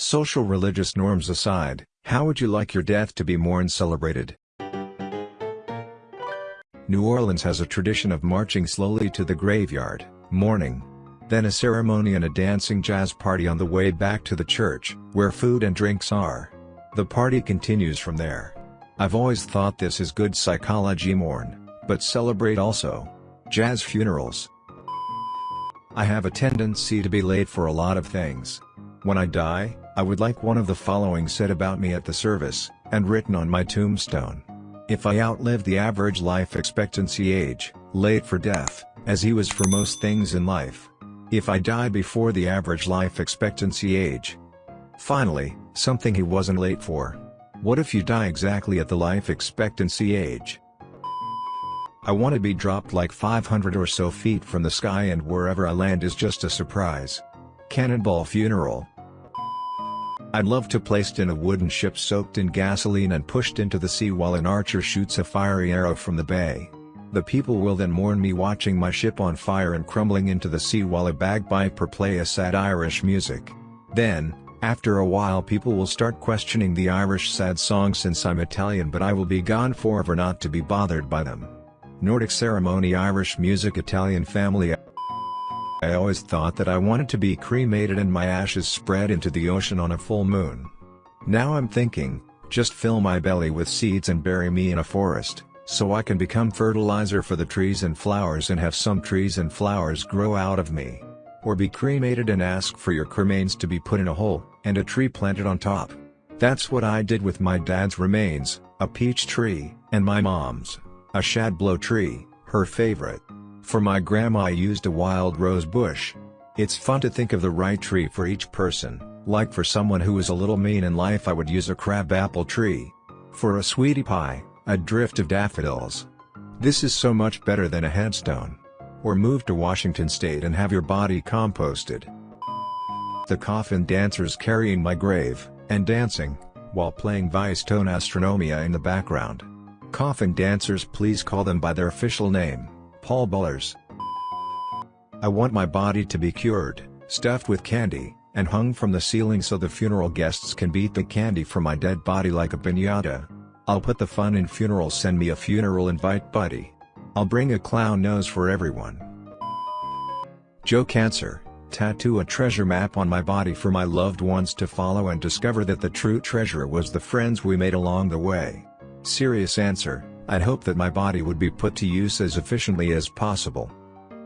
Social religious norms aside, how would you like your death to be mourned celebrated? New Orleans has a tradition of marching slowly to the graveyard, mourning. Then a ceremony and a dancing jazz party on the way back to the church, where food and drinks are. The party continues from there. I've always thought this is good psychology mourn, but celebrate also. Jazz funerals. I have a tendency to be late for a lot of things. When I die, I would like one of the following said about me at the service, and written on my tombstone. If I outlive the average life expectancy age, late for death, as he was for most things in life. If I die before the average life expectancy age. Finally, something he wasn't late for. What if you die exactly at the life expectancy age? I want to be dropped like 500 or so feet from the sky and wherever I land is just a surprise. Cannonball Funeral I'd love to placed in a wooden ship soaked in gasoline and pushed into the sea while an archer shoots a fiery arrow from the bay. The people will then mourn me watching my ship on fire and crumbling into the sea while a bagpiper play a sad Irish music. Then, after a while people will start questioning the Irish sad song since I'm Italian but I will be gone forever not to be bothered by them. Nordic ceremony Irish music Italian family I always thought that I wanted to be cremated and my ashes spread into the ocean on a full moon. Now I'm thinking, just fill my belly with seeds and bury me in a forest, so I can become fertilizer for the trees and flowers and have some trees and flowers grow out of me. Or be cremated and ask for your cremains to be put in a hole, and a tree planted on top. That's what I did with my dad's remains, a peach tree, and my mom's, a shadblow tree, her favorite. For my grandma I used a wild rose bush. It's fun to think of the right tree for each person, like for someone who is a little mean in life I would use a crabapple tree. For a sweetie pie, a drift of daffodils. This is so much better than a headstone. Or move to Washington state and have your body composted. The coffin dancers carrying my grave, and dancing, while playing Vicetone Astronomia in the background. Coffin dancers please call them by their official name. Pallbearers. I want my body to be cured, stuffed with candy, and hung from the ceiling so the funeral guests can beat the candy from my dead body like a piñata. I'll put the fun in funerals send me a funeral invite buddy. I'll bring a clown nose for everyone. Joe Cancer, tattoo a treasure map on my body for my loved ones to follow and discover that the true treasure was the friends we made along the way. Serious answer, I'd hope that my body would be put to use as efficiently as possible.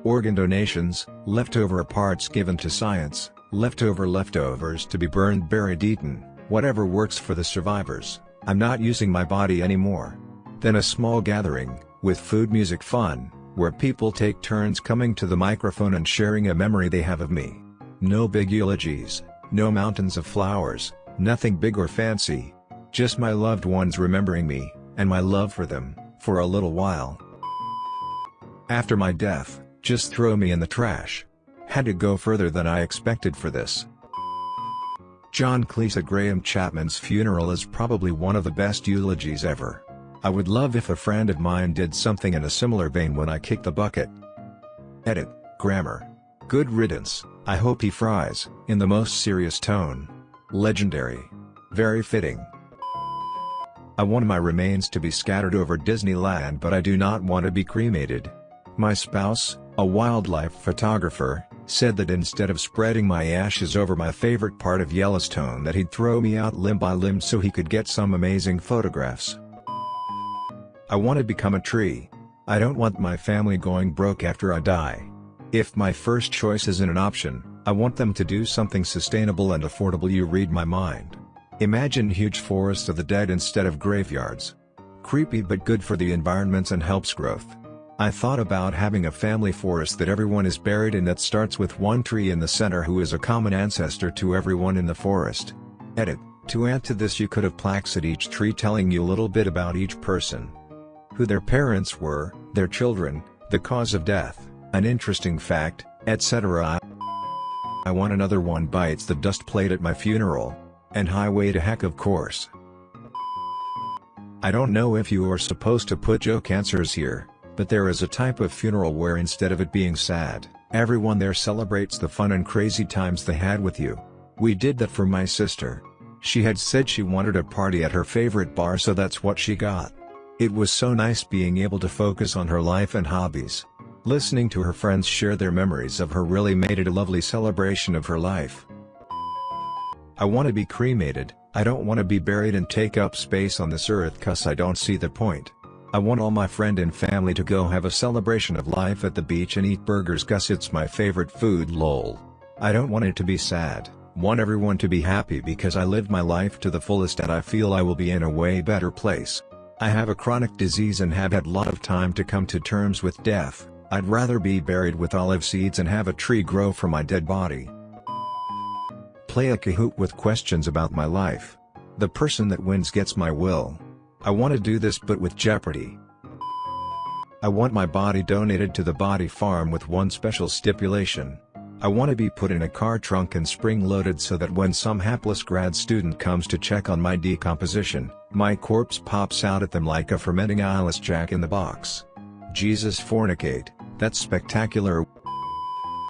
Organ donations, leftover parts given to science, leftover leftovers to be burned buried eaten, whatever works for the survivors, I'm not using my body anymore. Then a small gathering, with food music fun, where people take turns coming to the microphone and sharing a memory they have of me. No big eulogies, no mountains of flowers, nothing big or fancy. Just my loved ones remembering me, and my love for them, for a little while. After my death, just throw me in the trash. Had to go further than I expected for this. John Cleese at Graham Chapman's funeral is probably one of the best eulogies ever. I would love if a friend of mine did something in a similar vein when I kick the bucket. Edit, grammar. Good riddance, I hope he fries, in the most serious tone. Legendary. Very fitting. I want my remains to be scattered over Disneyland but I do not want to be cremated. My spouse, a wildlife photographer, said that instead of spreading my ashes over my favorite part of Yellowstone that he'd throw me out limb by limb so he could get some amazing photographs. I want to become a tree. I don't want my family going broke after I die. If my first choice isn't an option, I want them to do something sustainable and affordable you read my mind. Imagine huge forests of the dead instead of graveyards. Creepy but good for the environments and helps growth. I thought about having a family forest that everyone is buried in that starts with one tree in the center who is a common ancestor to everyone in the forest. Edit. To add to this you could have plaques at each tree telling you a little bit about each person. Who their parents were, their children, the cause of death, an interesting fact, etc. I want another one bites the dust plate at my funeral. And highway to heck of course. I don't know if you are supposed to put joke answers here, but there is a type of funeral where instead of it being sad, everyone there celebrates the fun and crazy times they had with you. We did that for my sister. She had said she wanted a party at her favorite bar so that's what she got. It was so nice being able to focus on her life and hobbies. Listening to her friends share their memories of her really made it a lovely celebration of her life. I want to be cremated, I don't want to be buried and take up space on this earth cause I don't see the point. I want all my friend and family to go have a celebration of life at the beach and eat burgers cause it's my favorite food lol. I don't want it to be sad, want everyone to be happy because I lived my life to the fullest and I feel I will be in a way better place. I have a chronic disease and have had a lot of time to come to terms with death, I'd rather be buried with olive seeds and have a tree grow from my dead body. Play a Kahoot with questions about my life. The person that wins gets my will. I want to do this but with Jeopardy! I want my body donated to the body farm with one special stipulation. I want to be put in a car trunk and spring-loaded so that when some hapless grad student comes to check on my decomposition, my corpse pops out at them like a fermenting eyeless jack in the box. Jesus fornicate, that's spectacular.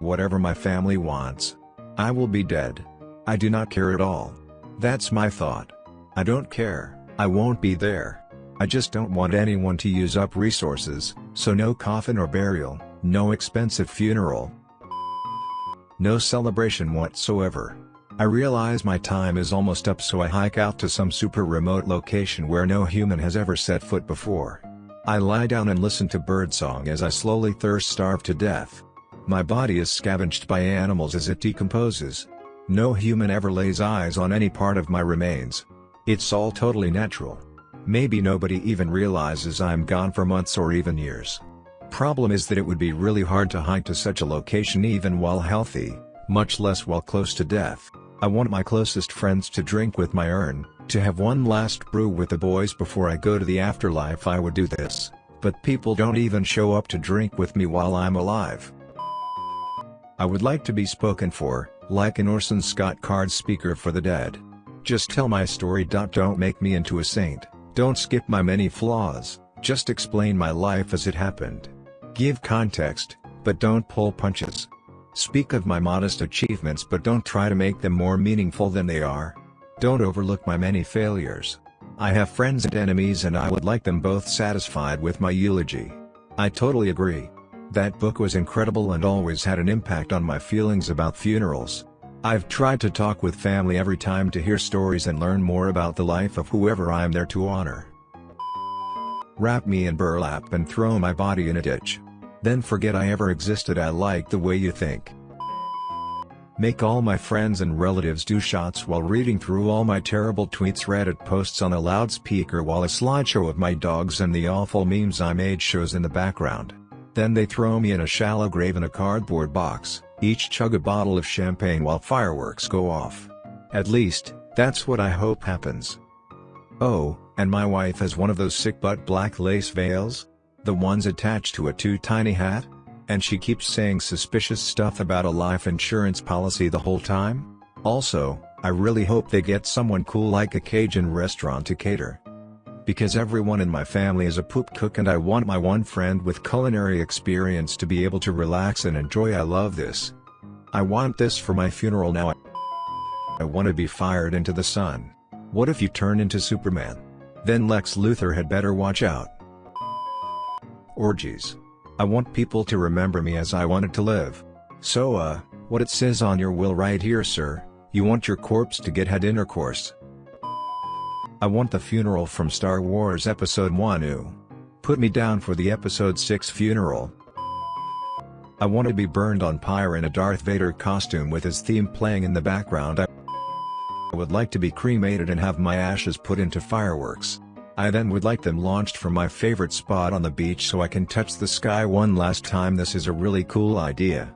Whatever my family wants. I will be dead. I do not care at all. That's my thought. I don't care, I won't be there. I just don't want anyone to use up resources, so no coffin or burial, no expensive funeral, no celebration whatsoever. I realize my time is almost up so I hike out to some super remote location where no human has ever set foot before. I lie down and listen to birdsong as I slowly thirst starve to death. My body is scavenged by animals as it decomposes. No human ever lays eyes on any part of my remains. It's all totally natural. Maybe nobody even realizes I'm gone for months or even years. Problem is that it would be really hard to hike to such a location even while healthy, much less while close to death. I want my closest friends to drink with my urn, to have one last brew with the boys before I go to the afterlife I would do this, but people don't even show up to drink with me while I'm alive. I would like to be spoken for, like an Orson Scott Card speaker for the dead. Just tell my story. Don't make me into a saint, don't skip my many flaws, just explain my life as it happened. Give context, but don't pull punches. Speak of my modest achievements but don't try to make them more meaningful than they are. Don't overlook my many failures. I have friends and enemies and I would like them both satisfied with my eulogy. I totally agree. That book was incredible and always had an impact on my feelings about funerals. I've tried to talk with family every time to hear stories and learn more about the life of whoever I'm there to honor. Wrap me in burlap and throw my body in a ditch. Then forget I ever existed I like the way you think. Make all my friends and relatives do shots while reading through all my terrible tweets Reddit posts on a loudspeaker while a slideshow of my dogs and the awful memes I made shows in the background. Then they throw me in a shallow grave in a cardboard box, each chug a bottle of champagne while fireworks go off. At least, that's what I hope happens. Oh, and my wife has one of those sick butt black lace veils? The ones attached to a too tiny hat? And she keeps saying suspicious stuff about a life insurance policy the whole time? Also, I really hope they get someone cool like a Cajun restaurant to cater. Because everyone in my family is a poop cook and I want my one friend with culinary experience to be able to relax and enjoy I love this. I want this for my funeral now I want to be fired into the sun. What if you turn into Superman? Then Lex Luthor had better watch out. Orgies. I want people to remember me as I wanted to live. So uh, what it says on your will right here sir, you want your corpse to get head intercourse. I want the funeral from Star Wars Episode 1 Put me down for the Episode 6 funeral. I want to be burned on pyre in a Darth Vader costume with his theme playing in the background I would like to be cremated and have my ashes put into fireworks. I then would like them launched from my favorite spot on the beach so I can touch the sky one last time this is a really cool idea.